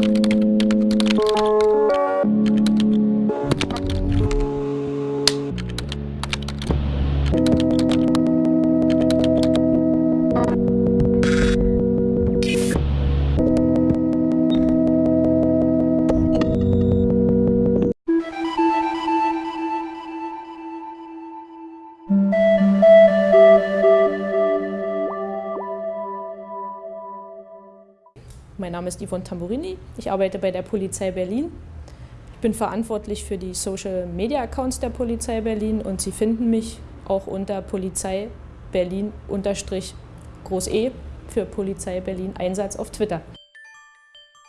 thank mm -hmm. you Mein Name ist Yvonne Tamburini, ich arbeite bei der Polizei Berlin. Ich bin verantwortlich für die Social Media Accounts der Polizei Berlin und Sie finden mich auch unter Polizei Berlin Groß E für Polizei Berlin Einsatz auf Twitter.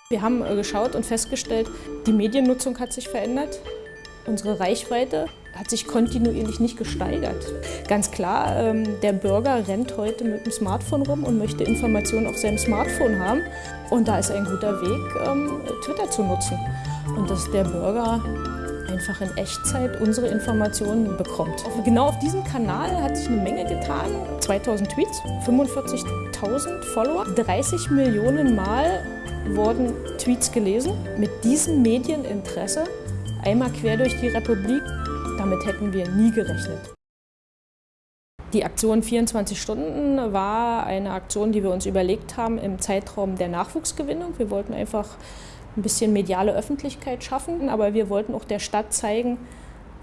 Wir haben äh, geschaut und festgestellt, die Mediennutzung hat sich verändert. Unsere Reichweite hat sich kontinuierlich nicht gesteigert. Ganz klar, ähm, der Bürger rennt heute mit dem Smartphone rum und möchte Informationen auf seinem Smartphone haben. Und da ist ein guter Weg, ähm, Twitter zu nutzen. Und dass der Bürger einfach in Echtzeit unsere Informationen bekommt. Genau auf diesem Kanal hat sich eine Menge getan. 2000 Tweets, 45.000 Follower, 30 Millionen Mal wurden Tweets gelesen. Mit diesem Medieninteresse einmal quer durch die Republik damit hätten wir nie gerechnet. Die Aktion 24 Stunden war eine Aktion, die wir uns überlegt haben im Zeitraum der Nachwuchsgewinnung. Wir wollten einfach ein bisschen mediale Öffentlichkeit schaffen, aber wir wollten auch der Stadt zeigen,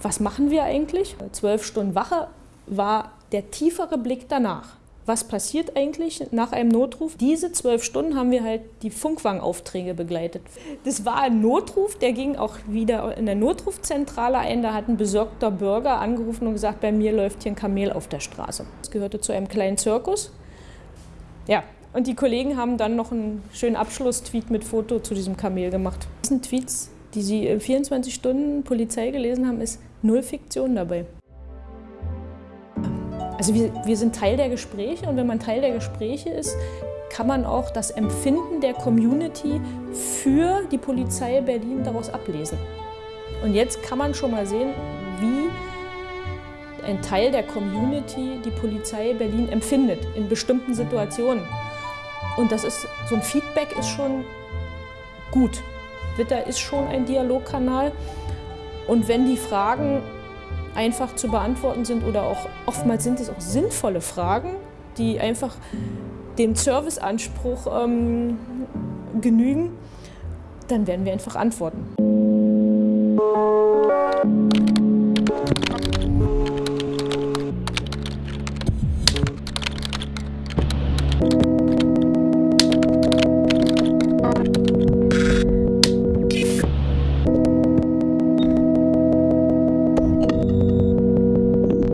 was machen wir eigentlich. Zwölf Stunden Wache war der tiefere Blick danach was passiert eigentlich nach einem Notruf. Diese zwölf Stunden haben wir halt die Funkwangaufträge begleitet. Das war ein Notruf, der ging auch wieder in der Notrufzentrale ein. Da hat ein besorgter Bürger angerufen und gesagt, bei mir läuft hier ein Kamel auf der Straße. Das gehörte zu einem kleinen Zirkus. Ja, und die Kollegen haben dann noch einen schönen Abschlusstweet mit Foto zu diesem Kamel gemacht. Diesen Tweets, die Sie in 24 Stunden Polizei gelesen haben, ist null Fiktion dabei. Also wir, wir sind Teil der Gespräche und wenn man Teil der Gespräche ist, kann man auch das Empfinden der Community für die Polizei Berlin daraus ablesen. Und jetzt kann man schon mal sehen, wie ein Teil der Community die Polizei Berlin empfindet in bestimmten Situationen. Und das ist, so ein Feedback ist schon gut. Twitter ist schon ein Dialogkanal. Und wenn die Fragen einfach zu beantworten sind oder auch oftmals sind es auch sinnvolle Fragen, die einfach dem Serviceanspruch ähm, genügen, dann werden wir einfach antworten. Musik